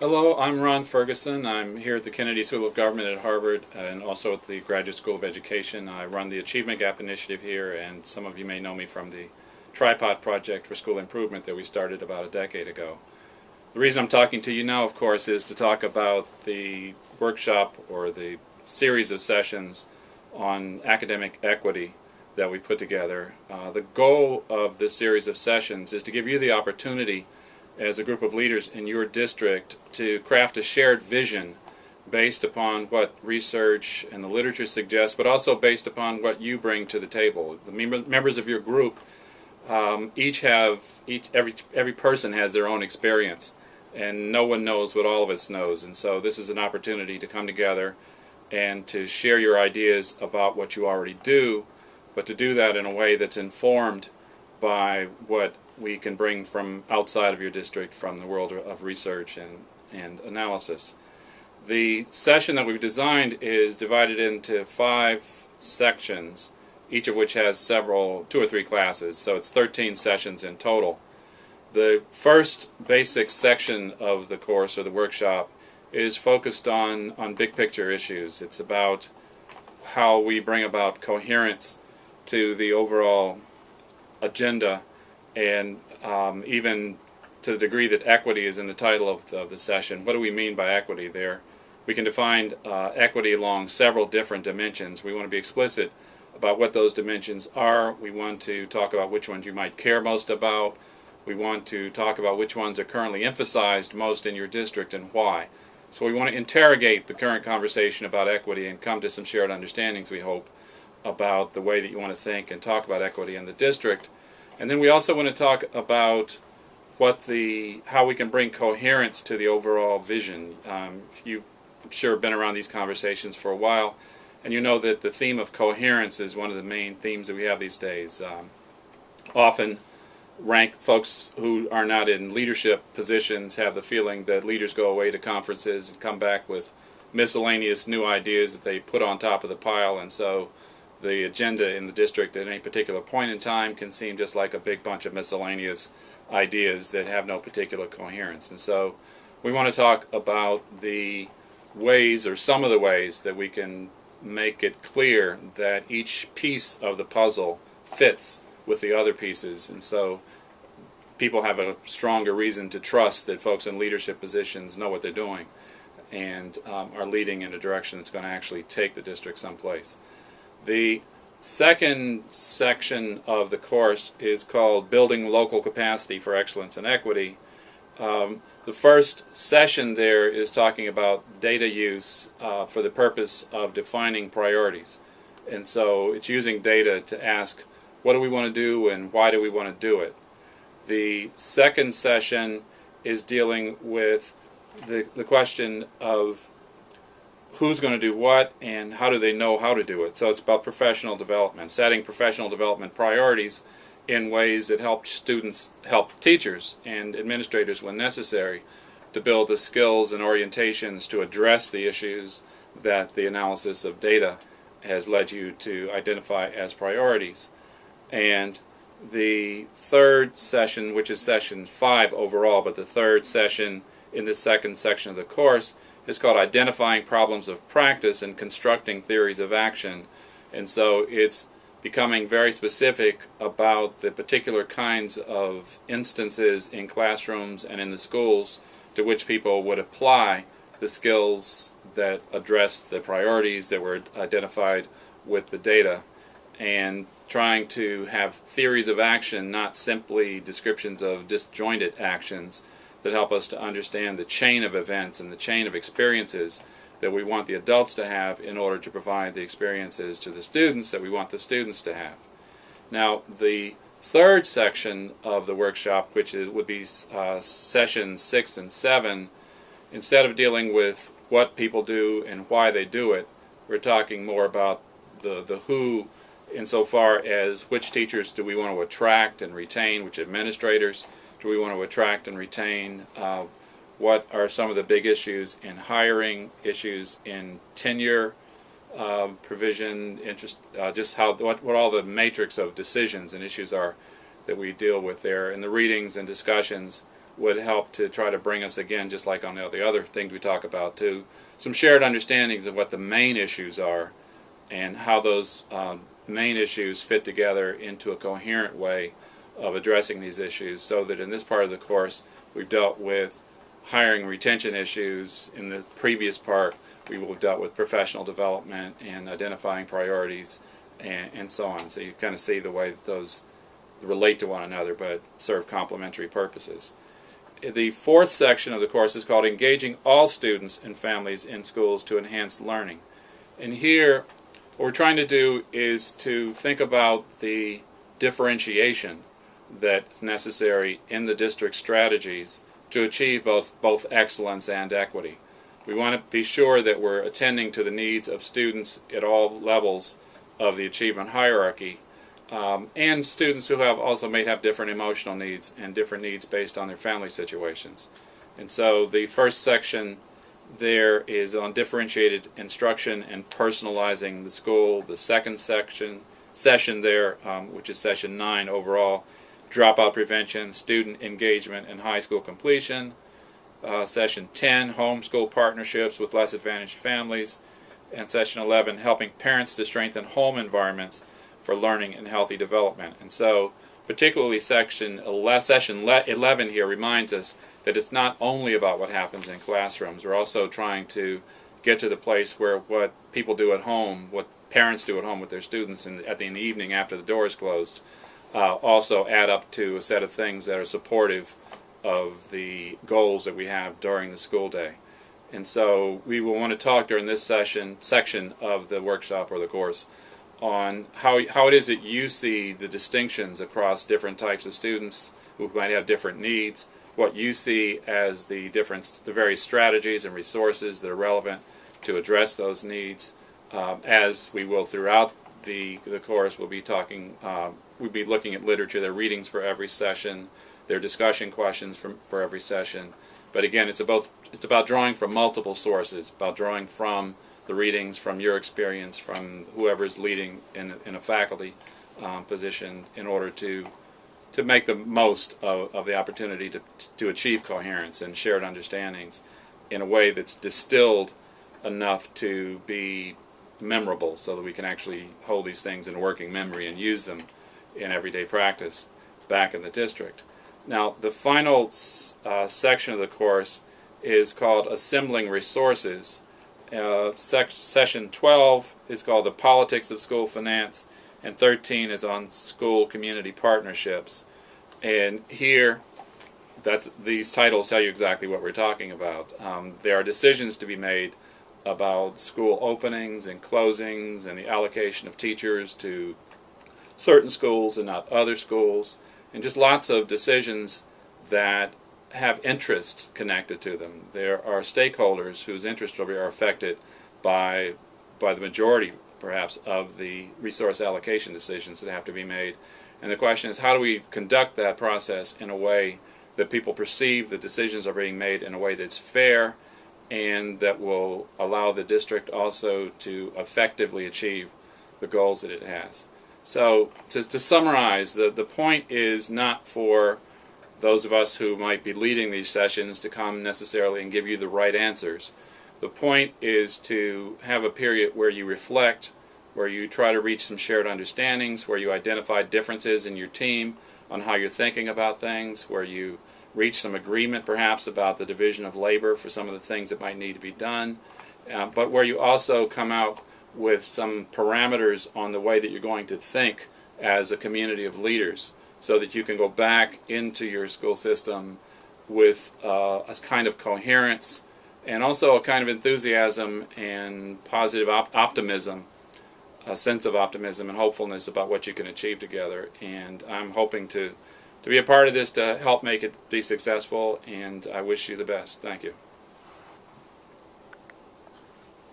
Hello, I'm Ron Ferguson. I'm here at the Kennedy School of Government at Harvard and also at the Graduate School of Education. I run the Achievement Gap Initiative here and some of you may know me from the Tripod Project for School Improvement that we started about a decade ago. The reason I'm talking to you now, of course, is to talk about the workshop or the series of sessions on academic equity that we put together. Uh, the goal of this series of sessions is to give you the opportunity as a group of leaders in your district to craft a shared vision based upon what research and the literature suggests, but also based upon what you bring to the table. The mem members of your group um, each have each every every person has their own experience, and no one knows what all of us knows. And so this is an opportunity to come together and to share your ideas about what you already do, but to do that in a way that's informed by what we can bring from outside of your district from the world of research and, and analysis. The session that we've designed is divided into five sections, each of which has several, two or three classes, so it's 13 sessions in total. The first basic section of the course or the workshop is focused on, on big picture issues. It's about how we bring about coherence to the overall agenda and um, even to the degree that equity is in the title of the, of the, session, what do we mean by equity there? We can define uh, equity along several different dimensions. We want to be explicit about what those dimensions are. We want to talk about which ones you might care most about. We want to talk about which ones are currently emphasized most in your district and why. So we want to interrogate the current conversation about equity and come to some shared understandings, we hope, about the way that you want to think and talk about equity in the district. And then we also want to talk about what the how we can bring coherence to the overall vision. Um, you've I'm sure been around these conversations for a while, and you know that the theme of coherence is one of the main themes that we have these days. Um, often, rank folks who are not in leadership positions have the feeling that leaders go away to conferences and come back with miscellaneous new ideas that they put on top of the pile, and so the agenda in the district at any particular point in time can seem just like a big bunch of miscellaneous ideas that have no particular coherence. And so we want to talk about the ways or some of the ways that we can make it clear that each piece of the puzzle fits with the other pieces. And so people have a stronger reason to trust that folks in leadership positions know what they're doing and um, are leading in a direction that's going to actually take the district someplace. The second section of the course is called Building Local Capacity for Excellence and Equity. Um, the first session there is talking about data use uh, for the purpose of defining priorities. And so it's using data to ask what do we want to do and why do we want to do it. The second session is dealing with the, the question of who's going to do what and how do they know how to do it. So it's about professional development, setting professional development priorities in ways that help students, help teachers and administrators when necessary to build the skills and orientations to address the issues that the analysis of data has led you to identify as priorities. And the third session, which is session five overall, but the third session in the second section of the course is called Identifying Problems of Practice and Constructing Theories of Action. And so it's becoming very specific about the particular kinds of instances in classrooms and in the schools to which people would apply the skills that address the priorities that were identified with the data and trying to have theories of action, not simply descriptions of disjointed actions, that help us to understand the chain of events and the chain of experiences that we want the adults to have in order to provide the experiences to the students that we want the students to have. Now, the third section of the workshop, which is, would be uh, sessions six and seven, instead of dealing with what people do and why they do it, we're talking more about the, the who insofar as which teachers do we want to attract and retain, which administrators, do we want to attract and retain? Uh, what are some of the big issues in hiring, issues in tenure, uh, provision, interest, uh, just how what, what all the matrix of decisions and issues are that we deal with there. And the readings and discussions, would help to try to bring us again, just like on the the other things we talk about, too, some shared understandings of what the main issues are and how those um, main issues fit together into a coherent way of addressing these issues so that in this part of the course we've dealt with hiring retention issues. In the previous part we will have dealt with professional development and identifying priorities and, and so on. So you kind of see the way that those relate to one another but serve complementary purposes. The fourth section of the course is called Engaging All Students and Families in Schools to Enhance Learning. And here what we're trying to do is to think about the differentiation that's necessary in the district strategies to achieve both, both excellence and equity. We want to be sure that we're attending to the needs of students at all levels of the achievement hierarchy um, and students who have also may have different emotional needs and different needs based on their family situations. And so the first section there is on differentiated instruction and personalizing the school. The second section session there, um, which is session 9 overall, dropout prevention, student engagement, and high school completion. Uh, session 10, homeschool partnerships with less advantaged families. And session 11, helping parents to strengthen home environments for learning and healthy development. And so, particularly section 11, session 11 here reminds us that it's not only about what happens in classrooms. We're also trying to get to the place where what people do at home, what parents do at home with their students in at the, in the evening after the door is closed, uh, also add up to a set of things that are supportive of the goals that we have during the school day. And so we will want to talk during this session section of the workshop or the course on how, how it is that you see the distinctions across different types of students who might have different needs, what you see as the difference, the various strategies and resources that are relevant to address those needs. Um, as we will throughout the, the course, we'll be talking, um, we'll be looking at literature, their readings for every session, their discussion questions from, for every session. But again, it's about, it's about drawing from multiple sources, about drawing from the readings, from your experience, from whoever's leading in, in a faculty um, position in order to to make the most of, of the opportunity to, to achieve coherence and shared understandings in a way that's distilled enough to be memorable so that we can actually hold these things in working memory and use them in everyday practice back in the district. Now the final uh, section of the course is called Assembling Resources. Uh, sec session 12 is called The Politics of School Finance and 13 is on school community partnerships. And here, that's these titles tell you exactly what we're talking about. Um, there are decisions to be made about school openings and closings and the allocation of teachers to certain schools and not other schools, and just lots of decisions that have interests connected to them. There are stakeholders whose interests are affected by by the majority perhaps, of the resource allocation decisions that have to be made. And the question is, how do we conduct that process in a way that people perceive the decisions are being made in a way that's fair and that will allow the district also to effectively achieve the goals that it has. So to, to summarize, the, the point is not for those of us who might be leading these sessions to come necessarily and give you the right answers. The point is to have a period where you reflect, where you try to reach some shared understandings, where you identify differences in your team on how you're thinking about things, where you reach some agreement perhaps about the division of labor for some of the things that might need to be done, uh, but where you also come out with some parameters on the way that you're going to think as a community of leaders so that you can go back into your school system with uh, a kind of coherence and also a kind of enthusiasm and positive op optimism, a sense of optimism and hopefulness about what you can achieve together. And I'm hoping to, to be a part of this to help make it be successful, and I wish you the best. Thank you.